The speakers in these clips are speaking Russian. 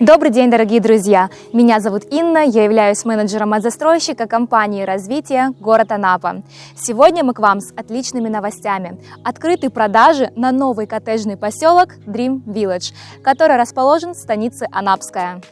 Добрый день, дорогие друзья! Меня зовут Инна, я являюсь менеджером от застройщика компании развития город Анапа. Сегодня мы к вам с отличными новостями. Открыты продажи на новый коттеджный поселок Dream Village, который расположен в станице Анапская.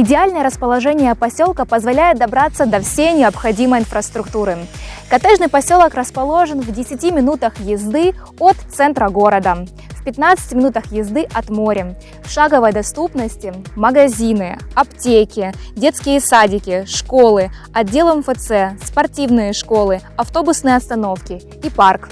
Идеальное расположение поселка позволяет добраться до всей необходимой инфраструктуры. Коттеджный поселок расположен в 10 минутах езды от центра города, в 15 минутах езды от моря. В шаговой доступности магазины, аптеки, детские садики, школы, отдел МФЦ, спортивные школы, автобусные остановки и парк.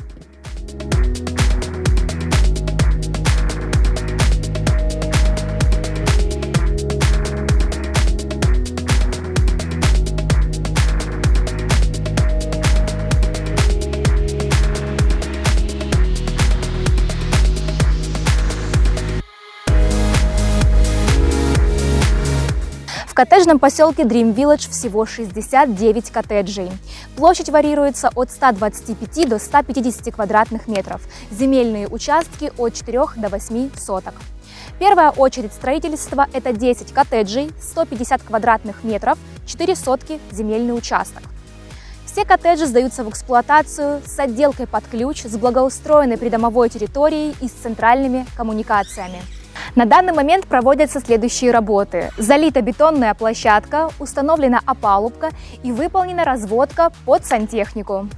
Коттеджном поселке Dream Village всего 69 коттеджей. Площадь варьируется от 125 до 150 квадратных метров. Земельные участки от 4 до 8 соток. Первая очередь строительства – это 10 коттеджей, 150 квадратных метров, 4 сотки земельный участок. Все коттеджи сдаются в эксплуатацию с отделкой под ключ, с благоустроенной придомовой территорией и с центральными коммуникациями. На данный момент проводятся следующие работы. Залита бетонная площадка, установлена опалубка и выполнена разводка под сантехнику.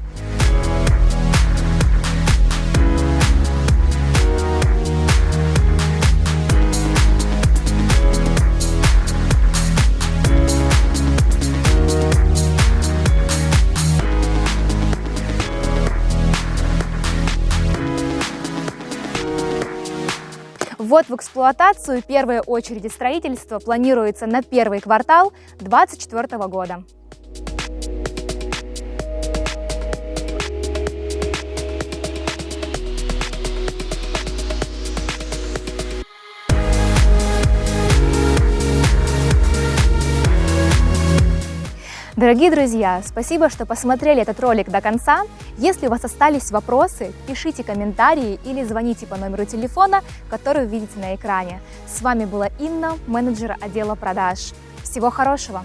Ввод в эксплуатацию первой очереди строительства планируется на первый квартал 2024 года. Дорогие друзья, спасибо, что посмотрели этот ролик до конца. Если у вас остались вопросы, пишите комментарии или звоните по номеру телефона, который вы видите на экране. С вами была Инна, менеджер отдела продаж. Всего хорошего!